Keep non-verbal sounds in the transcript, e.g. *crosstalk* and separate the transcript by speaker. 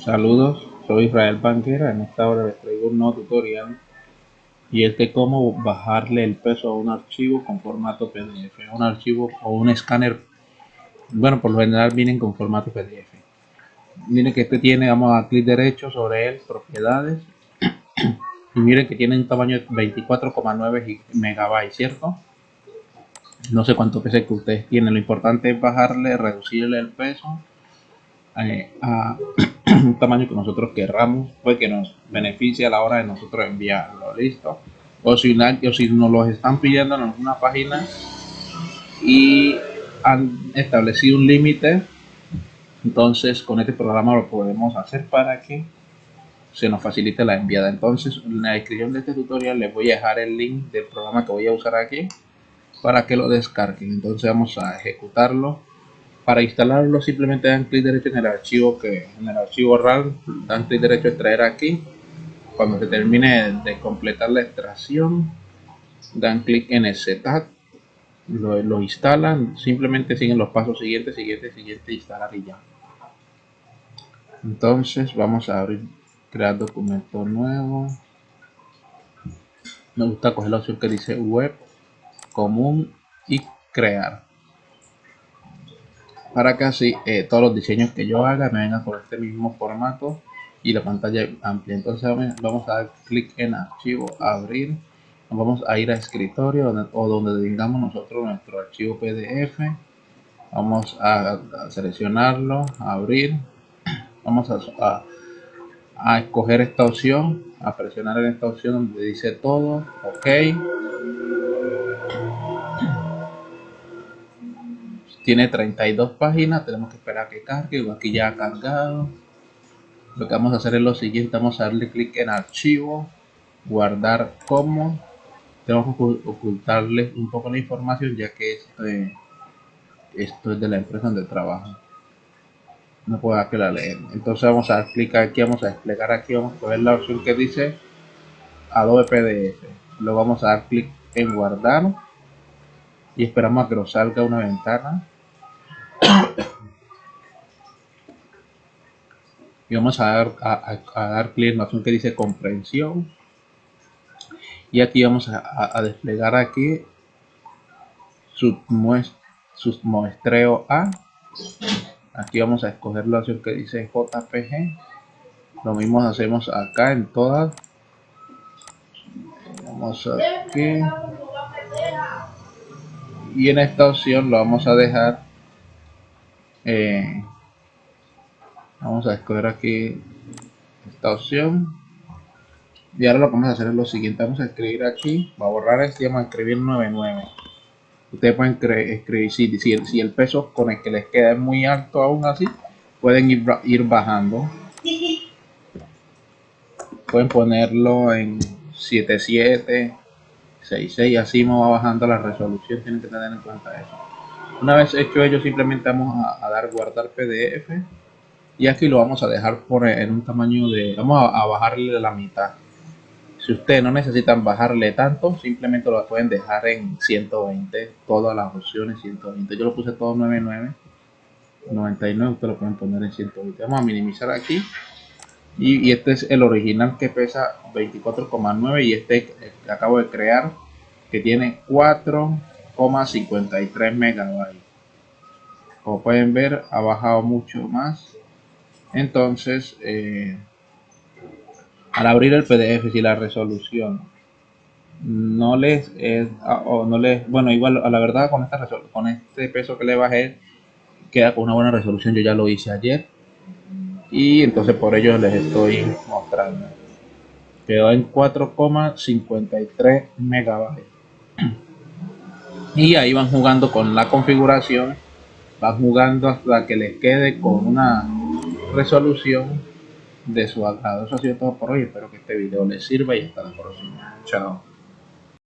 Speaker 1: Saludos, soy Israel Banquera. En esta hora les traigo un nuevo tutorial y es de cómo bajarle el peso a un archivo con formato PDF, un archivo o un escáner. Bueno, por lo general vienen con formato PDF. Miren que este tiene, vamos a clic derecho sobre él, propiedades. Y miren que tiene un tamaño de 24,9 megabytes, ¿cierto? No sé cuánto peso que ustedes tienen. Lo importante es bajarle, reducirle el peso eh, a un tamaño que nosotros querramos, pues que nos beneficie a la hora de nosotros enviarlo, listo. O si, o si nos lo están pidiendo en alguna página y han establecido un límite, entonces con este programa lo podemos hacer para que se nos facilite la enviada. Entonces en la descripción de este tutorial les voy a dejar el link del programa que voy a usar aquí para que lo descarguen. Entonces vamos a ejecutarlo para instalarlo simplemente dan clic derecho en el archivo que en el archivo RAR dan clic derecho extraer aquí. Cuando se termine de completar la extracción dan clic en el setup lo, lo, instalan, simplemente siguen los pasos siguientes, siguiente, siguiente, instalar y ya. Entonces vamos a abrir, crear documento nuevo. Me gusta coger la opción que dice web, común y crear para así eh, todos los diseños que yo haga me vengan con este mismo formato y la pantalla amplia entonces vamos a dar clic en archivo abrir. Vamos a ir a escritorio o donde tengamos nosotros nuestro archivo pdf vamos a, seleccionarlo abrir. Vamos a, a, escoger esta opción a presionar en esta opción donde dice todo ok tiene 32 páginas tenemos que esperar a que cargue aquí ya ha cargado. Lo que vamos a hacer es lo siguiente vamos a darle clic en archivo guardar como. Tenemos que ocultarle un poco la información ya que este, esto es de la empresa donde trabajo no puedo que la leer entonces vamos a dar clic aquí vamos a desplegar aquí vamos a ver la opción que dice Adobe PDF luego vamos a dar clic en guardar y esperamos a que nos salga una ventana y vamos a dar, a, dar clic en la opción que dice comprensión. Y aquí vamos a, desplegar aquí su, muestreo A. Aquí vamos a escoger la opción que dice JPG lo mismo hacemos acá en todas. Vamos aquí y en esta opción lo vamos a dejar eh, vamos a escoger aquí esta opción. Y ahora lo que vamos a hacer es lo siguiente. Vamos a escribir aquí. Va a borrar este vamos a escribir 99 ustedes pueden escribir. Si, el peso con el que les queda es muy alto aún así pueden ir, ir bajando. Pueden ponerlo en 77 66 así va bajando la resolución. Tienen que tener en cuenta eso. Una vez hecho ello simplemente vamos a, dar guardar pdf y aquí lo vamos a dejar por en un tamaño de vamos a, bajarle la mitad. Si ustedes no necesitan bajarle tanto simplemente lo pueden dejar en 120 todas las opciones 120 yo lo puse todo 99 99 ustedes lo pueden poner en 120 vamos a minimizar aquí. Y, este es el original que pesa 24,9 y este acabo de crear que tiene 4 53 megabytes. Como pueden ver ha bajado mucho más entonces eh, al abrir el pdf si la resolución no les es o no les bueno igual a la verdad con esta con este peso que le bajé queda con una buena resolución yo ya lo hice ayer. Y entonces por ello les estoy mostrando. Quedó en 4,53 megabytes. *clears throat* Y ahí van jugando con la configuración van jugando hasta que les quede con una resolución de su agrado. Eso ha sido todo por hoy. Espero que este video les sirva y hasta la próxima. Chao